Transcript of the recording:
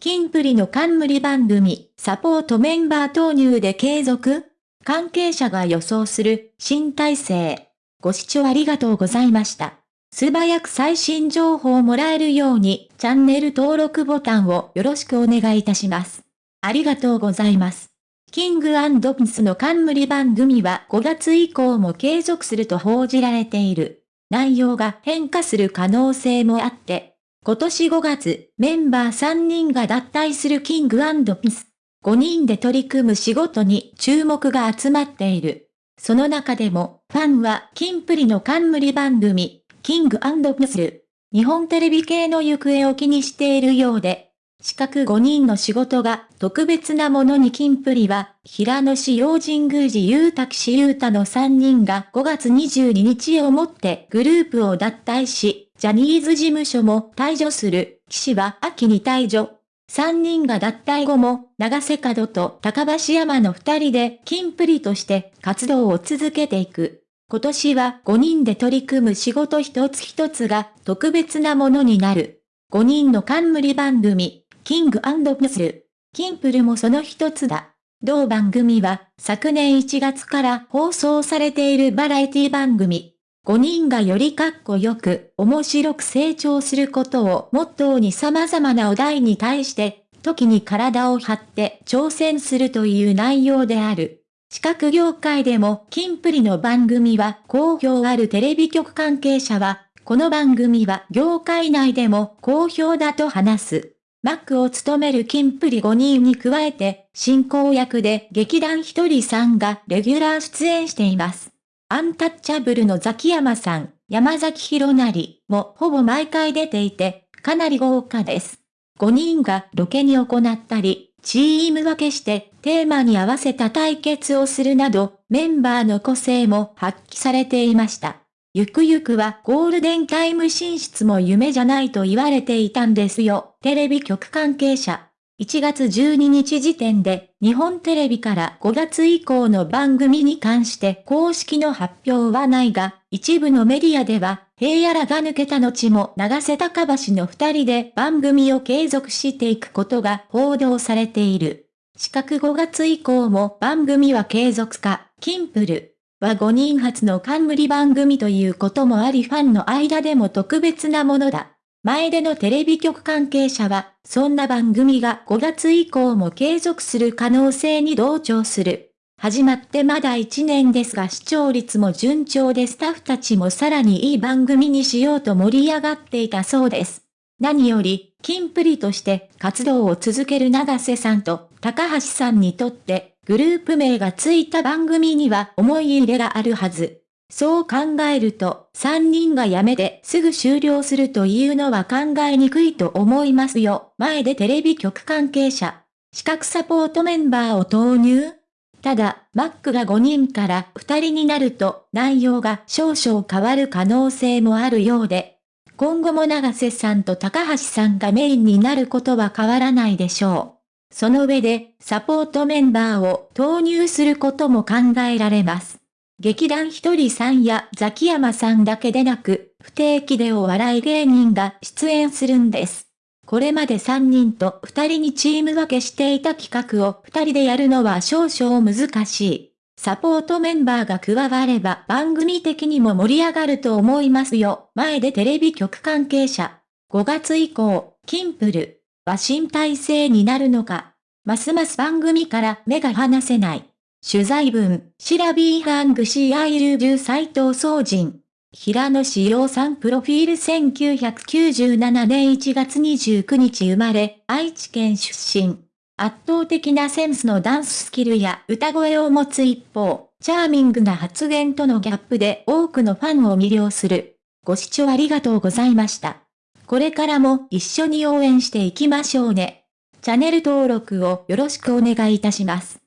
金プリの冠番組、サポートメンバー投入で継続関係者が予想する新体制。ご視聴ありがとうございました。素早く最新情報をもらえるように、チャンネル登録ボタンをよろしくお願いいたします。ありがとうございます。キングピンスの冠番組は5月以降も継続すると報じられている。内容が変化する可能性もあって、今年5月、メンバー3人が脱退するキングピス。5人で取り組む仕事に注目が集まっている。その中でも、ファンは、キンプリの冠番組、キングピス。日本テレビ系の行方を気にしているようで、四角5人の仕事が特別なものに金プリは、平野市用神宮寺雄太岸雄太の3人が5月22日をもってグループを脱退し、ジャニーズ事務所も退場する、岸は秋に退場。3人が脱退後も、長瀬角と高橋山の2人で金プリとして活動を続けていく。今年は5人で取り組む仕事一つ一つが特別なものになる。5人の冠番組、キングプス。キンプルもその一つだ。同番組は昨年1月から放送されているバラエティ番組。5人がよりかっこよく、面白く成長することをモットーに様々なお題に対して、時に体を張って挑戦するという内容である。視覚業界でも、キンプリの番組は好評あるテレビ局関係者は、この番組は業界内でも好評だと話す。マックを務めるキンプリ5人に加えて、進行役で劇団ひとりさんがレギュラー出演しています。アンタッチャブルのザキヤマさん、山崎弘成もほぼ毎回出ていて、かなり豪華です。5人がロケに行ったり、チーム分けしてテーマに合わせた対決をするなど、メンバーの個性も発揮されていました。ゆくゆくはゴールデンタイム進出も夢じゃないと言われていたんですよ。テレビ局関係者。1月12日時点で、日本テレビから5月以降の番組に関して公式の発表はないが、一部のメディアでは、平野らが抜けた後も長瀬高橋の二人で番組を継続していくことが報道されている。四角5月以降も番組は継続か、キンプル。は5人初の冠番組ということもありファンの間でも特別なものだ。前でのテレビ局関係者は、そんな番組が5月以降も継続する可能性に同調する。始まってまだ1年ですが視聴率も順調でスタッフたちもさらにいい番組にしようと盛り上がっていたそうです。何より、キンプリとして活動を続ける長瀬さんと高橋さんにとってグループ名がついた番組には思い入れがあるはず。そう考えると、3人が辞めてすぐ終了するというのは考えにくいと思いますよ。前でテレビ局関係者、資格サポートメンバーを投入ただ、マックが5人から2人になると内容が少々変わる可能性もあるようで、今後も長瀬さんと高橋さんがメインになることは変わらないでしょう。その上で、サポートメンバーを投入することも考えられます。劇団ひとりさんやザキヤマさんだけでなく、不定期でお笑い芸人が出演するんです。これまで3人と2人にチーム分けしていた企画を2人でやるのは少々難しい。サポートメンバーが加われば番組的にも盛り上がると思いますよ。前でテレビ局関係者。5月以降、キンプルは新体制になるのか。ますます番組から目が離せない。取材文、シラビーハングシーアイルジュ斎藤総人。平野志陽さんプロフィール1997年1月29日生まれ、愛知県出身。圧倒的なセンスのダンススキルや歌声を持つ一方、チャーミングな発言とのギャップで多くのファンを魅了する。ご視聴ありがとうございました。これからも一緒に応援していきましょうね。チャンネル登録をよろしくお願いいたします。